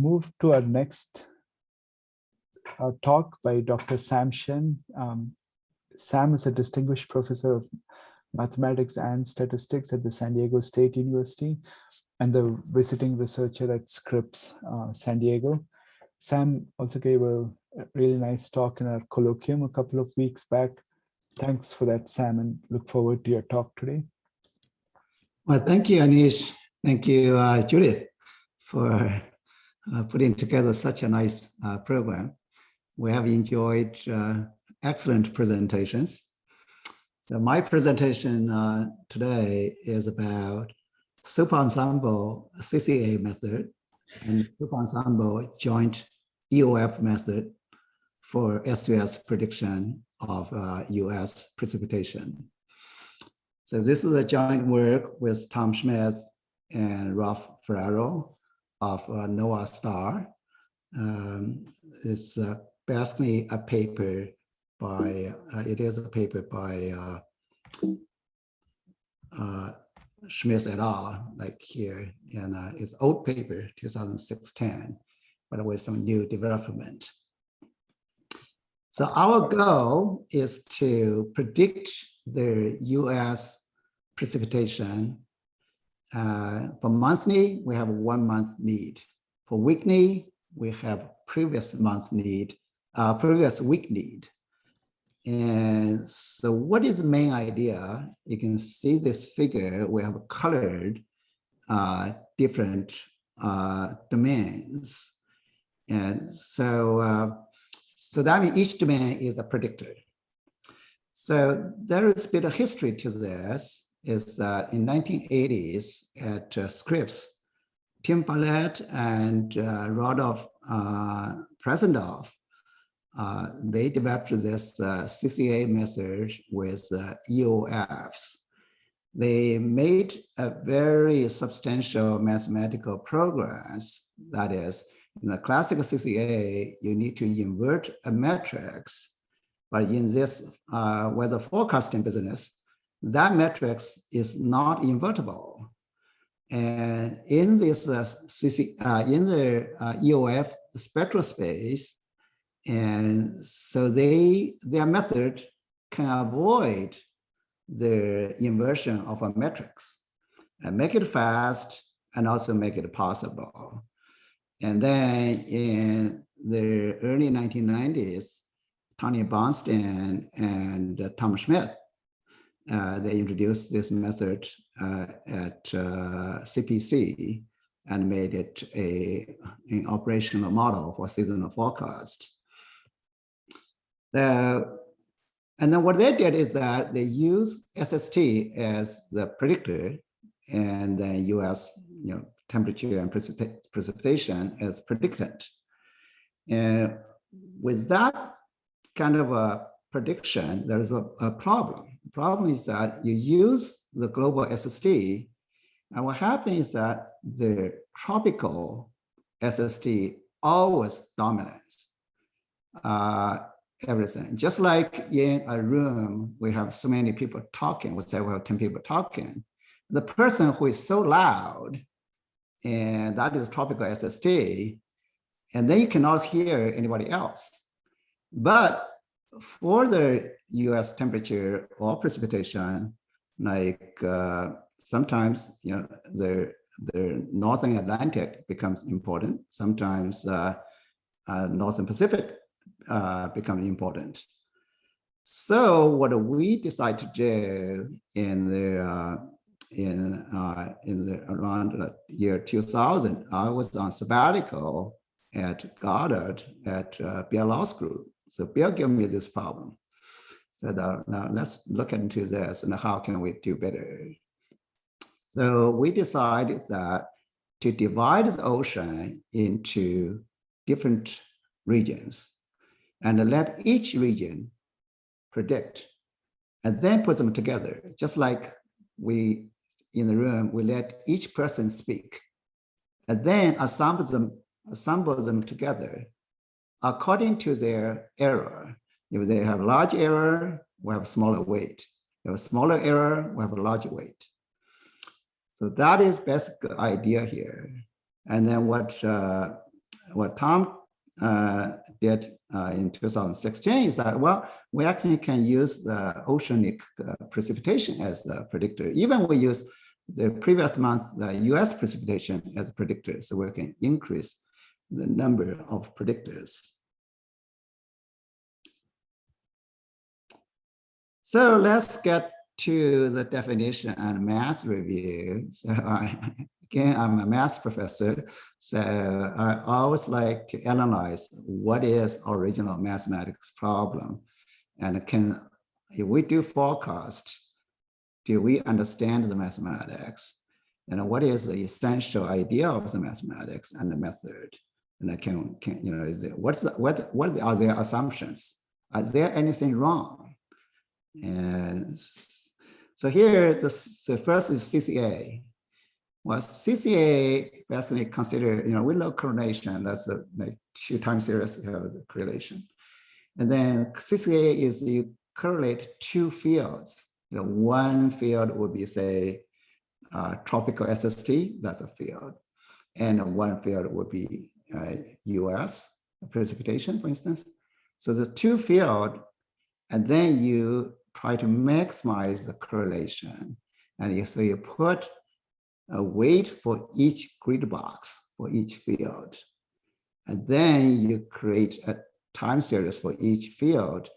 move to our next uh, talk by Dr. Sam. Um, Sam is a distinguished professor of mathematics and statistics at the San Diego State University and the visiting researcher at Scripps uh, San Diego. Sam also gave a really nice talk in our colloquium a couple of weeks back. Thanks for that, Sam, and look forward to your talk today. Well, thank you, Anish. Thank you, uh, Judith, for uh, putting together such a nice uh, program. We have enjoyed uh, excellent presentations. So my presentation uh, today is about superensemble CCA method and superensemble joint EOF method for S2S prediction of uh, US precipitation. So this is a joint work with Tom Smith and Ralph Ferraro of uh, NOAA STAR. Um, it's uh, basically a paper by, uh, it is a paper by uh, uh, Smith et al. like here, and uh, it's old paper, 2016, but with some new development. So our goal is to predict the US precipitation. Uh, for monthly, we have one month need. For weekly, we have previous month need, uh, previous week need. And so what is the main idea? You can see this figure, we have colored uh, different uh, domains. And so, uh, so that means each domain is a predictor. So there is a bit of history to this, is that in 1980s at uh, Scripps, Tim Barnett and uh, Rudolph uh, Presendorf uh, they developed this uh, CCA method with uh, EOFs. They made a very substantial mathematical progress. That is, in the classical CCA, you need to invert a matrix. But in this uh, weather forecasting business, that matrix is not invertible. And in this uh, CC, uh, in the uh, EOF spectral space, and so they their method can avoid the inversion of a matrix and make it fast and also make it possible. And then in the early 1990s, Tony Barnston and uh, Tom Smith, they introduced this method uh, at uh, CPC and made it a, an operational model for seasonal forecast. The, and then what they did is that they use SST as the predictor and then US you know, temperature and precip precipitation as predicted. And with that kind of a prediction, there's a, a problem. The problem is that you use the global SST, and what happens is that the tropical SST always dominates. Uh, everything. Just like in a room, we have so many people talking, we say we have 10 people talking. The person who is so loud, and that is tropical SST, and then you cannot hear anybody else. But for the US temperature or precipitation, like uh, sometimes, you know, the, the Northern Atlantic becomes important. Sometimes uh, uh, Northern Pacific uh, become important. So what we decide to do in the uh, in uh, in the around the year 2000, I was on sabbatical at Goddard at uh, Law School. So Bill gave me this problem. Said, uh, now let's look into this and how can we do better. So we decided that to divide the ocean into different regions and let each region predict and then put them together, just like we in the room, we let each person speak and then assemble them, assemble them together according to their error. If they have large error, we have smaller weight. If a smaller error, we have a larger weight. So that is basic idea here. And then what uh, what Tom uh, did uh, in 2016 is that, well, we actually can use the oceanic uh, precipitation as a predictor. Even we use the previous month, the US precipitation as a predictor, so we can increase the number of predictors. So let's get to the definition and math review. So I, again, I'm a math professor, so I always like to analyze what is original mathematics problem. And can, if we do forecast, do we understand the mathematics? And what is the essential idea of the mathematics and the method? And I can, can you know, is it, what's the, what, what are their assumptions? Are there anything wrong? And so here, the, the first is CCA. Well, CCA basically consider, you know, with low correlation, that's a like two time series correlation. And then CCA is you correlate two fields. You know, one field would be say uh, tropical SST, that's a field. And one field would be Uh, US precipitation, for instance. So there's two field, and then you try to maximize the correlation. And so you put a weight for each grid box for each field. And then you create a time series for each field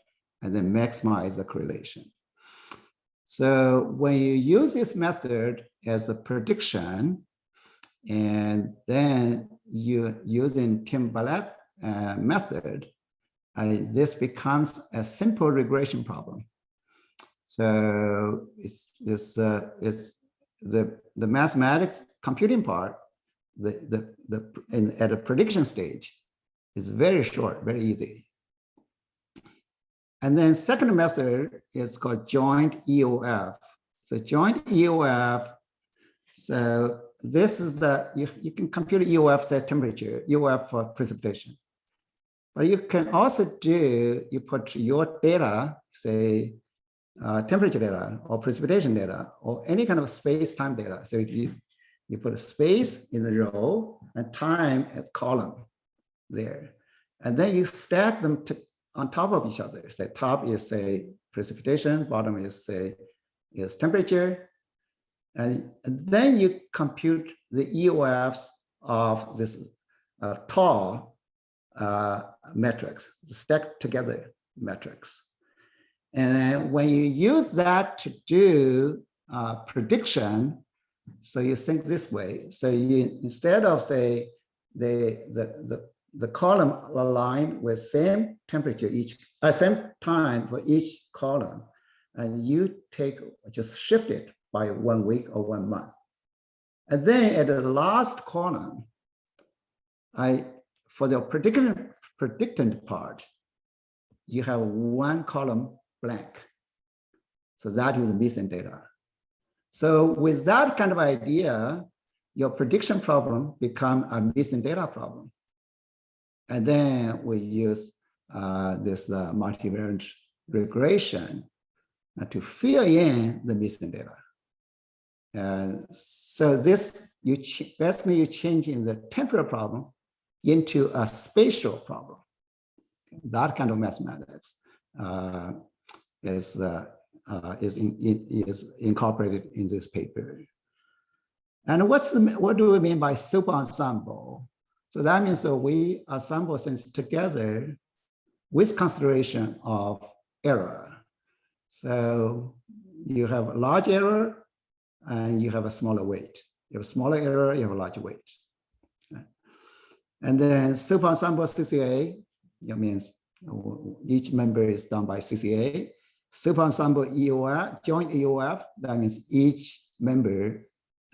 and then maximize the correlation. So when you use this method as a prediction, and then you using Tim Barnett uh, method, uh, this becomes a simple regression problem. So it's it's uh, it's the the mathematics computing part, the the the in, at a prediction stage, is very short, very easy. And then second method is called joint EOF. So joint EOF. So this is the you, you can compute EOF set temperature, EOF for precipitation. But you can also do, you put your data, say uh, temperature data or precipitation data or any kind of space-time data. So you, you put a space in the row and time as column there. And then you stack them to, on top of each other. Say top is say precipitation, bottom is say is temperature. And, then you compute the EOFs of this uh, tall uh, matrix, stacked together matrix. And when you use that to do uh, prediction, so you think this way. So you instead of say the the the, the column align with same temperature each uh, same time for each column, and you take just shift it by one week or one month. And then at the last column, I for the predictand predictand part, you have one column blank. So that is missing data. So with that kind of idea, your prediction problem become a missing data problem. And then we use uh, this uh, multivariate regression uh, to fill in the missing data. And so this, you basically you changing the temporal problem into a spatial problem. That kind of mathematics. Uh, is uh, uh, is in, is incorporated in this paper. And what's the what do we mean by super ensemble? So that means that we assemble things together with consideration of error. So you have a large error and you have a smaller weight. You have a smaller error, you have a larger weight. And then super ensemble CCA, it means each member is done by CCA super ensemble EOF, joint EOF, that means each member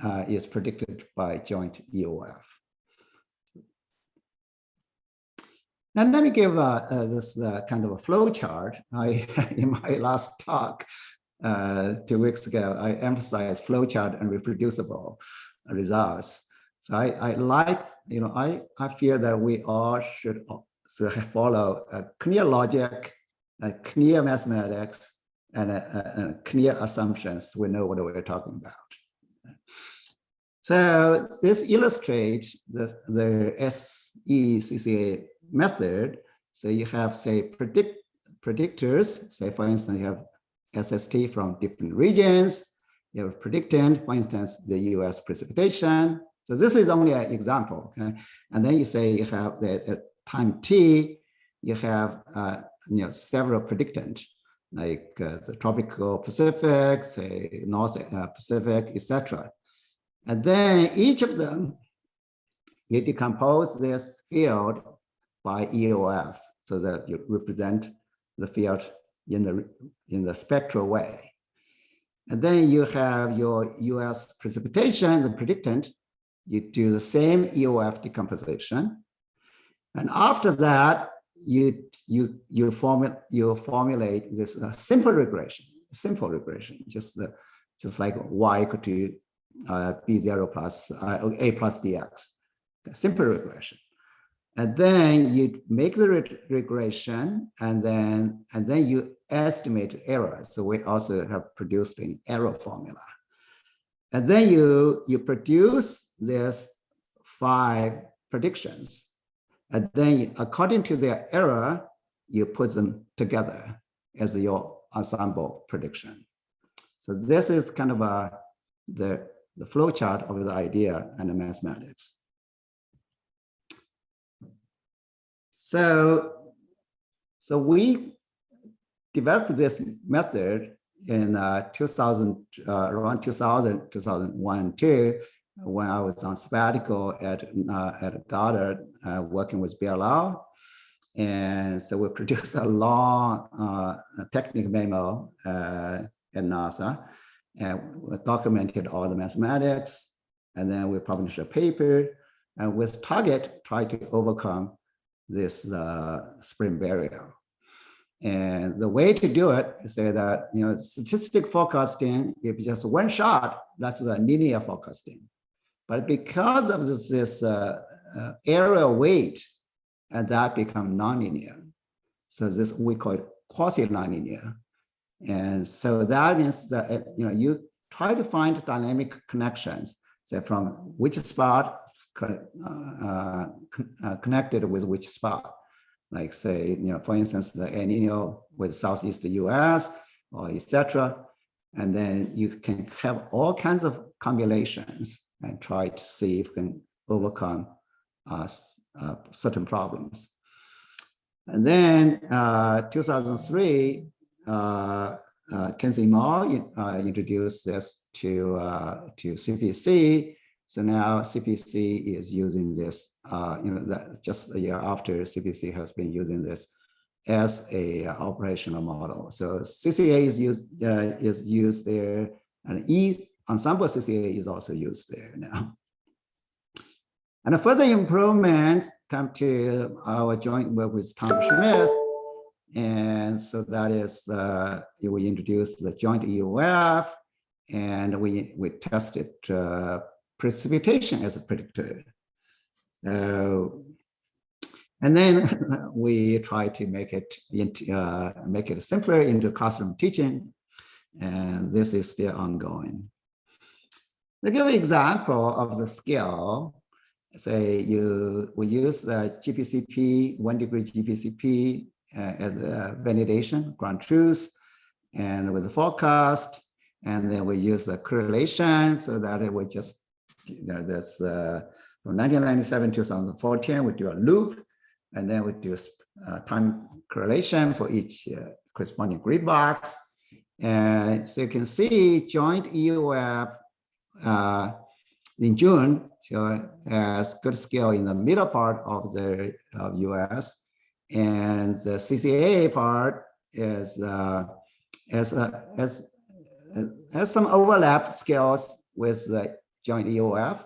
uh, is predicted by joint EOF. Now let me give uh, uh, this uh, kind of a flow chart. I, in my last talk uh, two weeks ago, I emphasized flow chart and reproducible results. So I, I like, you know, I, I feel that we all should follow a clear logic a clear mathematics and a, a, a clear assumptions, we know what we're talking about. So this illustrates the, the SECCA method. So you have, say, predict predictors. Say, for instance, you have SST from different regions. You have predictand, for instance, the US precipitation. So this is only an example. Okay? And then you say you have the at time t, you have uh, you know several predictands like uh, the tropical Pacific, say North uh, Pacific, etc. And then each of them, you decompose this field by EOF so that you represent the field in the in the spectral way. And then you have your US precipitation, the predictand, you do the same EOF decomposition. And after that, you you you formulate you formulate this uh, simple regression, simple regression, just the just like y equal to uh, b zero plus uh, a plus bx, simple regression. And then you make the re regression, and then and then you estimate error. So we also have produced an error formula. And then you you produce this five predictions and then according to their error, you put them together as your ensemble prediction. So this is kind of a, the, the flow chart of the idea and the mathematics. So, so we developed this method in uh, 2000, uh, around 2000, 2001, two, when I was on sabbatical at, uh, at Goddard, uh, working with BLR. And so we produced a long uh, technical memo uh, at NASA and documented all the mathematics. And then we published a paper and with target try to overcome this spring barrier. And the way to do it is say that, you know, statistic forecasting, if just one shot, that's the linear forecasting. But because of this, this uh, uh, area weight, and that become nonlinear. So this we call it quasi-nonlinear. And so that means that uh, you know you try to find dynamic connections, say from which spot uh, uh, uh, connected with which spot. Like say, you know, for instance, the El Nino with Southeast US or etc. And then you can have all kinds of combinations and try to see if we can overcome uh, uh, certain problems. And then uh, 2003, uh, uh, Kingtse Mo uh, introduced this to, to CPC. So now CPC is using this, you know, that just a year after CPC has been using this as a operational model. So CCA is used is used there, and E ensemble CCA is also used there now. And a further improvement come to our joint work with Tom Smith, And so that is, uh, we introduced the joint EOF and we, we tested uh, precipitation as a predictor. Uh, and then we try to make it into, uh, make it simpler into classroom teaching. And this is still ongoing. To give an example of the scale, say you we use the GPCP, one degree GPCP uh, as a validation, ground truth, and with the forecast, and then we use the correlation so that it would just, you know, this uh, from 1997 to 2014, we do a loop, and then we do uh, time correlation for each uh, corresponding grid box. And so you can see joint EOF uh, in June, so has good scale in the middle part of the of US, and the CCA part is uh, has uh, has has some overlap scales with the joint EOF,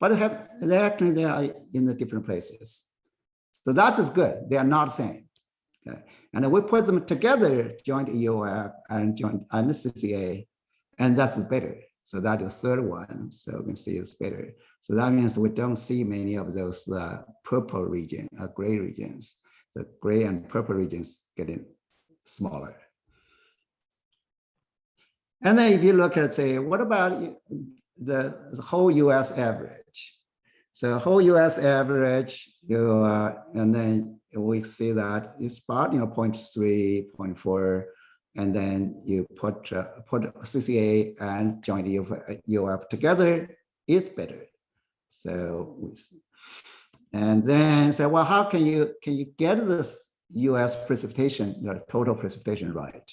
but have they actually they are in the different places. So that is good. They are not same. Okay, and we put them together, joint EOF and joint and CCA, and that's better. So that is the third one. So you can see it's better. So that means we don't see many of those uh, purple region, uh, gray regions. The gray and purple regions getting smaller. And then if you look at say, what about the, the whole US average. So whole US average, you uh, and then we see that it's about you know 0.3, 0.4, and then you put uh, put CCA and joint UF, UF together is better. So we and then say, well, how can you can you get this US precipitation, the total precipitation right?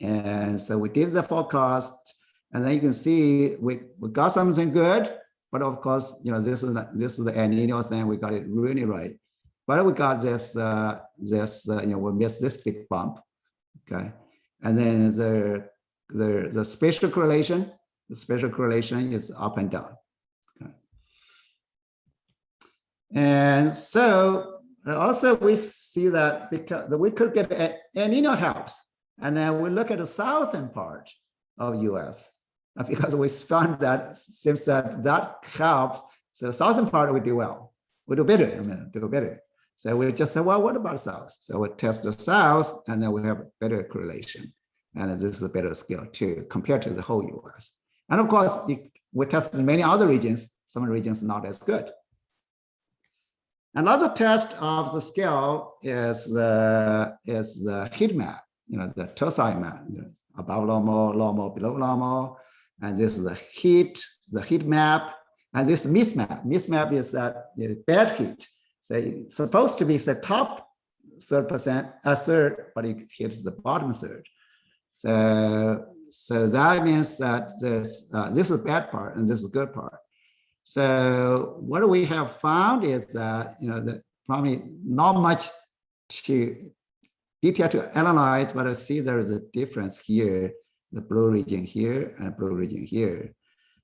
And so we did the forecast, and then you can see we, we got something good, but of course, you know, this is this is the El Nino thing. We got it really right, but we got this uh, this uh, you know we missed this big bump, okay, and then the the the spatial correlation, the spatial correlation is up and down, okay, and so also we see that because we could get El Nino helps, and then we look at the southern part of US because we found that seems that that helps. So the southern part we do well, we do better, I mean, do better. So we just said, well, what about south? So we test the south and then we have a better correlation. And this is a better scale too, compared to the whole US. And of course, we tested many other regions, some regions not as good. Another test of the scale is the is the heat map, you know, the tercile map, you know, above normal, normal, below normal, and this is the heat, the heat map, and this mist map. Mist map is that uh, bad heat. So it's supposed to be the top third percent, a third, but it hits the bottom third. So so that means that this uh, this is bad part and this is good part. So what we have found is that, you know, that probably not much to detail to analyze, but I see there is a difference here, the blue region here and blue region here.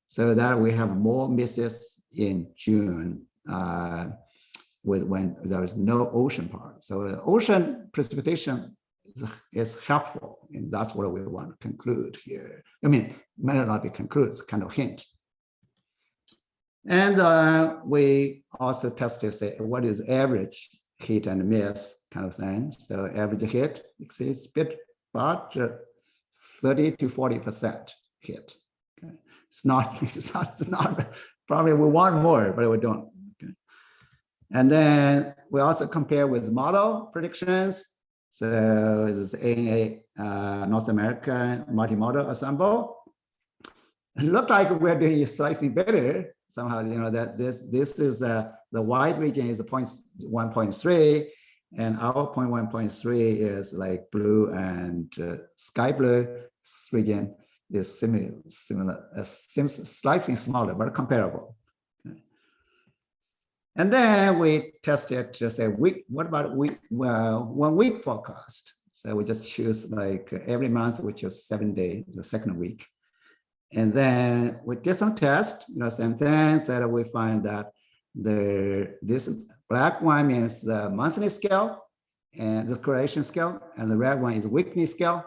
So that we have more misses in June uh, with when there is no ocean part. So ocean precipitation is, is helpful, and that's what we want to conclude here. I mean, may not be conclude, it's kind of hint. And uh, we also tested say, what is average hit and miss kind of thing. So average hit exceeds bit but uh, 30 to 40% hit. Okay. It's not, it's not, it's not, probably we want more, but we don't. Okay. And then we also compare with model predictions. So this is a uh, North American multi-model ensemble. It looked like we're doing slightly better somehow, you know, that this this is uh, the wide region is the point 1.3 and our point 1.3 is like blue and uh, sky blue region is similar, similar, uh, seems slightly smaller, but comparable. And then we tested to say week, what about week, well, one week forecast. So we just choose like every month, which is seven days, the second week. And then we did some tests, you know, same thing, that we find that the this black one means the monthly scale and the correlation scale, and the red one is weekly scale.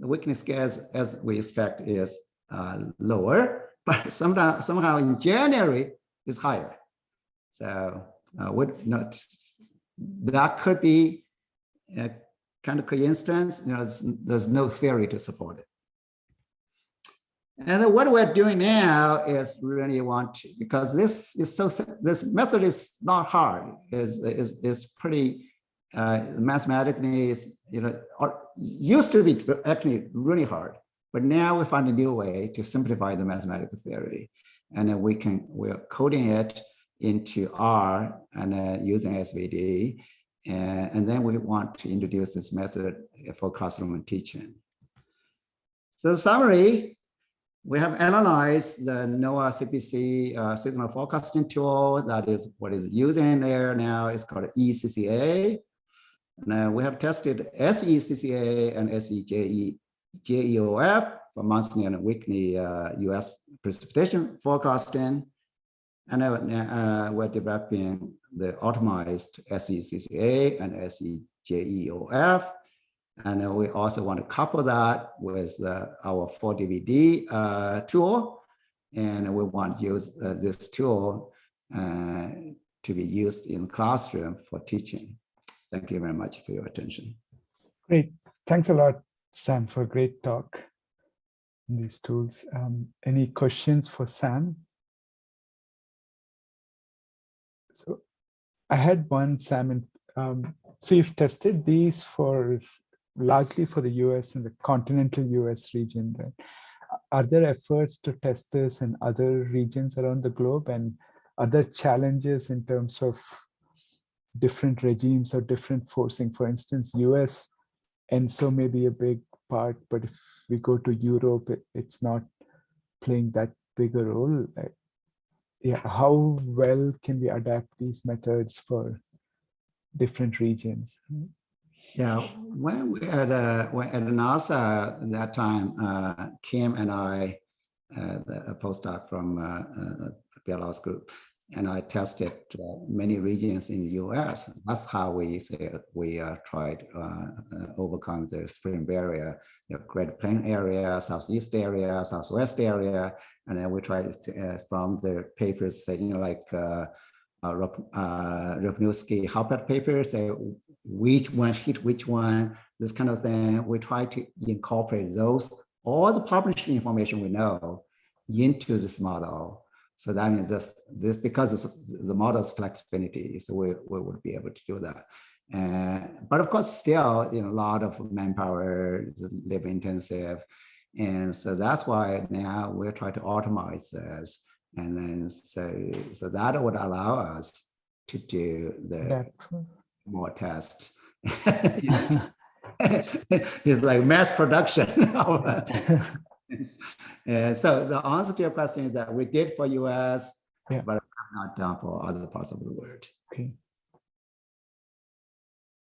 The weekly scale, as, as we expect, is uh, lower, but somehow, somehow in January is higher. So uh, would not that could be a kind of coincidence. You know, there's no theory to support it. And what we're doing now is really want to, because this is so, this method is not hard, is is, is pretty uh, mathematically, is, you know, used to be actually really hard, but now we find a new way to simplify the mathematical theory. And then we can, we're coding it into R and uh, using SVD. And, and then we want to introduce this method for classroom teaching. So the summary, we have analyzed the NOAA CPC uh, seasonal forecasting tool. That is what is using there now. It's called ECCA. And uh, we have tested SECCA and SEJEOF for monthly and weekly uh, US precipitation forecasting. And uh, uh, we're developing the optimized SECCA and SEJEOF and we also want to couple that with uh, our 4DVD uh, tool. And we want to use uh, this tool to be used in classroom for teaching. Thank you very much for your attention. Great. Thanks a lot, Sam, for a great talk. in these tools. Um, any questions for Sam? So I had one, Sam, and um, so you've tested these for largely for the US and the continental US region, right? Are there efforts to test this in other regions around the globe and other challenges in terms of different regimes or different forcing? For instance, US and so maybe a big part, but if we go to Europe, it, it's not playing that big a role. Uh, Yeah, how well can we adapt these methods for different regions? Yeah, when we at uh, at NASA at that time, uh, Kim and I, uh, the- a postdoc from uh, uh, group, and I tested uh, many regions in the U.S. That's how we say we uh, tried overcome the spring barrier, the Great Plain area, southeast area, southwest area, and then we tried to, from the papers, you know, like uh, uh, Halpert paper, say which one hit which one, this kind of thing. We try to incorporate those, all the published information we know into this model. So that means this, this because it's, the model's flexibility, so we, we would be able to do that. Uh, but of course, still, you know, a lot of manpower, labor intensive. And so that's why now we're trying to automate this. And then so, so that would allow us to do the Adapt. More tests. it's like mass production. And so the answer to your question is that we did for US, Yeah. but not done for other parts of the world. Okay.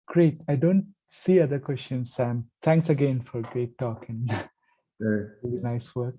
Great. I don't see other questions, Sam. Thanks again for great talk and Sure. really nice work.